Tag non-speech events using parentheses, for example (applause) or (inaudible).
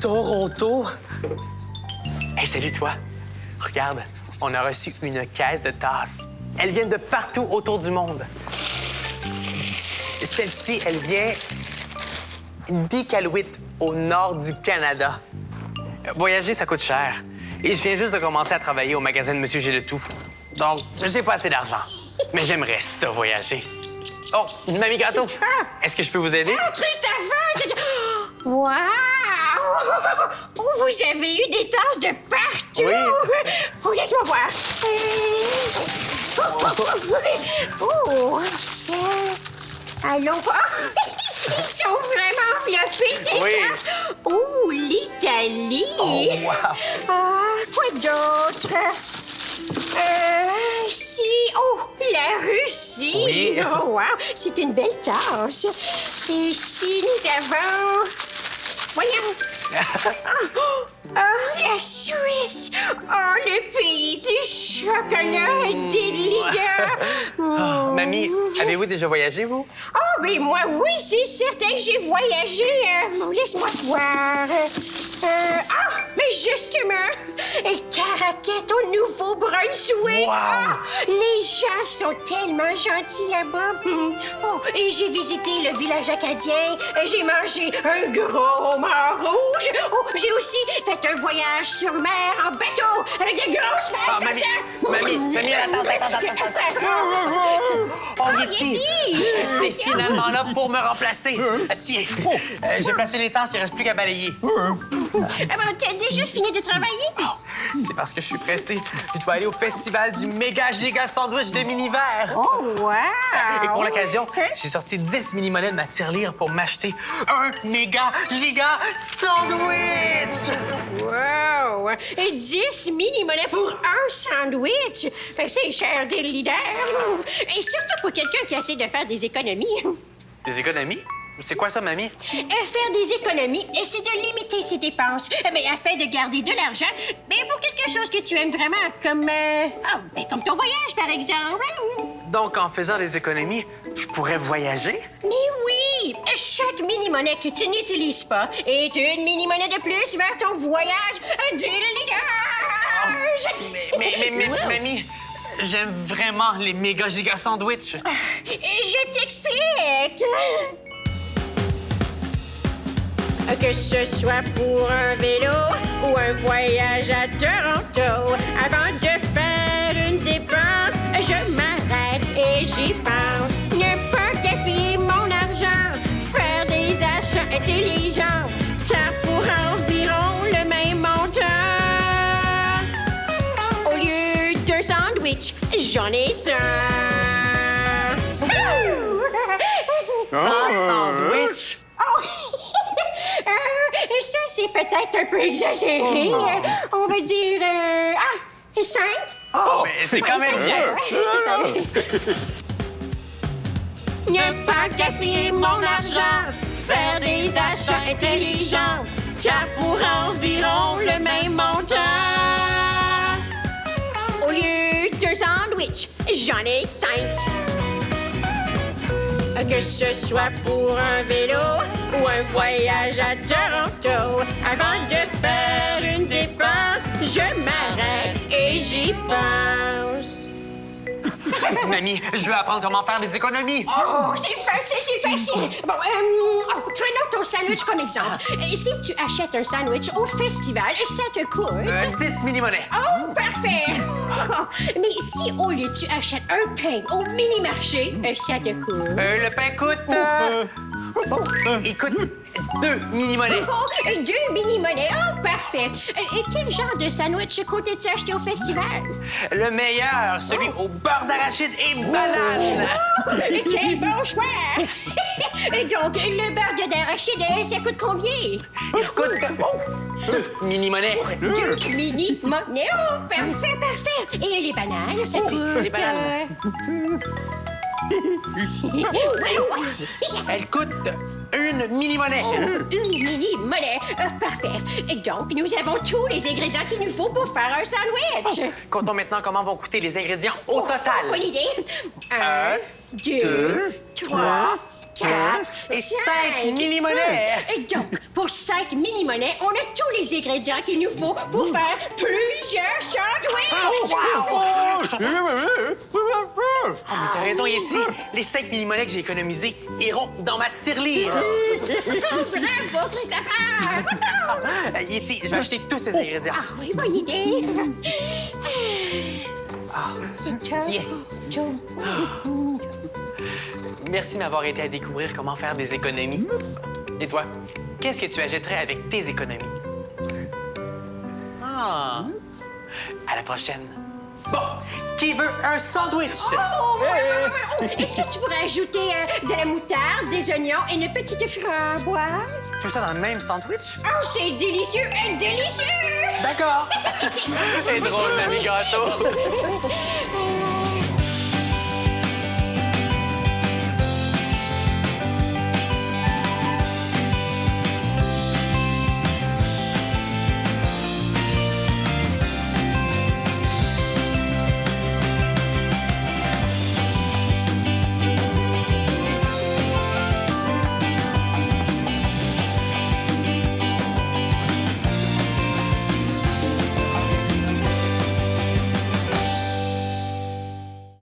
Toronto. Hey, salut toi. Regarde, on a reçu une caisse de tasses. Elles viennent de partout autour du monde. Celle-ci, elle vient d'Iqaluit, au nord du Canada. Voyager, ça coûte cher. Et je viens juste de commencer à travailler au magasin de Monsieur J'ai le tout. Donc, j'ai pas assez d'argent. Mais j'aimerais ça voyager. Oh, Mamie Gâteau, est-ce que je peux vous aider? Oh, Christopher! c'est- (gasps) Wow! Oh, vous avez eu des tasses de partout! Oui. Oh, laisse-moi voir. Oh, chef. Allons voir. (laughs) Ils sont vraiment enveloppés, tes Oui. tasses. Oh, l'Italie! Oh, wow. Ah, quoi d'autre? Euh, si. Oh, la Russie. Oui. Oh, wow. C'est une belle tasse. Et si nous avons. Voyons. Ah, oh, la Suisse. Oh, le pays du chocolat et des ligas. Oh. Mamie, avez-vous déjà voyagé, vous? Oh, mais moi, oui, c'est certain que j'ai voyagé. Euh, Laisse-moi voir. Euh, ah, mais justement, et Caracat au Nouveau-Brunswick. Wow. Ah, les gens sont tellement gentils là-bas. Hum. Oh, et j'ai visité le village acadien. J'ai mangé un gros mort rouge. Oh, j'ai aussi fait un voyage sur mer en bateau avec vagues Ah, comme mamie, mamie, mamie, attends, attends, attends, attends. Oh, Oh, Yeti! T'es finalement là pour me remplacer. Ah, Tiens, euh, j'ai placé les tasses, il ne reste plus qu'à balayer. Ah, ben, T'as déjà fini de travailler? C'est parce que je suis pressé. Je dois aller au festival du méga giga sandwich de mini-verre. Oh, wow! Et pour l'occasion, j'ai sorti 10 mini-monnaies de ma tirelire pour m'acheter un méga giga sandwich. Wow! Et 10 mini-monnaies pour un sandwich! Fait que C'est cher des leaders! Et surtout pour quelqu'un qui essaie de faire des économies. Des économies? C'est quoi ça, mamie? Euh, Faire des économies, euh, c'est de limiter ses dépenses, euh, mais afin de garder de l'argent, mais pour quelque chose que tu aimes vraiment, comme... euh, ah, ben, comme ton voyage, par exemple. Donc, en faisant des économies, je pourrais voyager? Mais oui! Chaque mini-monnaie que tu n'utilises pas est une mini-monnaie de plus vers ton voyage du ligage! Mais, mais, mais, mais, mamie, j'aime vraiment les méga giga sandwichs. Je t'explique! Que ce soit pour un vélo ou un voyage à Toronto, avant de faire une dépense, je m'arrête et j'y pense. Ne pas gaspiller mon argent, faire des achats intelligents, car pour environ le même montant, au lieu d'un sandwich, j'en ai cent. Sans sandwich? Oh! Ça, c'est peut-être un peu exagéré. Euh, on va dire... euh, ah, cinq? Oh, mais c'est quand même bien. (laughs) (laughs) Ne pas gaspiller mon argent, faire des achats intelligents, car pour environ le même montant, au lieu d'un sandwich, j'en ai cinq. Que ce soit pour un vélo ou un voyage à Toronto, avant de faire une dépense, je m'arrête et j'y pense. (laughs) Mamie, je veux apprendre comment faire des économies. Oh, c'est facile, c'est facile. Bon, euh, oh, prenons ton sandwich comme exemple. Et si tu achètes un sandwich au festival, ça te coûte... Euh, 10 mini-monnaies. Oh, parfait! (laughs) Mais si au lieu tu achètes un pain au mini-marché, euh, ça te coûte... Euh, le pain coûte... euh, oh, il coûte deux mini-monnaies. Oh, deux mini-monnaies. Oh, parfait. Euh, Et quel genre de sandwich comptais-tu acheter au festival? Le meilleur, celui au beurre d'arachide et banane. Oh, quel bon choix! Et Donc, le beurre d'arachide, euh, ça coûte combien? Il coûte oh, deux mini-monnaies. Deux mini-monnaies. Oh, parfait, parfait. Et les bananes, ça coûte... les bananes. euh, (laughs) Elle coûte une mini-monnaie. Une mini-monnaie. Euh, parfait. Et donc, nous avons tous les ingrédients qu'il nous faut pour faire un sandwich. Comptons maintenant comment vont coûter les ingrédients au Bonne total. idée. Un, Un, deux, deux, trois, quatre Et cinq mini-monnaies. Et donc, pour cinq mini-monnaies, on a tous les ingrédients qu'il nous faut pour faire plusieurs sandwichs! (laughs) Oh, mais t'as raison, Yeti. Les 5 mini-monnaies que j'ai économisées iront dans ma tirelire. Bravo, (laughs) Christopher! Yeti, je vais acheter tous ces ingrédients. Ah oui, bonne idée! C'est Tiens. Joe. Merci de m'avoir aidé à découvrir comment faire des économies. Et toi, qu'est-ce que tu achèterais avec tes économies? Ah! À la prochaine. Bon, qui veut un sandwich? Oh, voilà! Oh, Est-ce que tu pourrais ajouter euh, de la moutarde, des oignons et une petite framboise? Tu veux ça dans le même sandwich? Oh, c'est délicieux et délicieux! D'accord! (laughs) C'est drôle, l'ami gâteau. (laughs)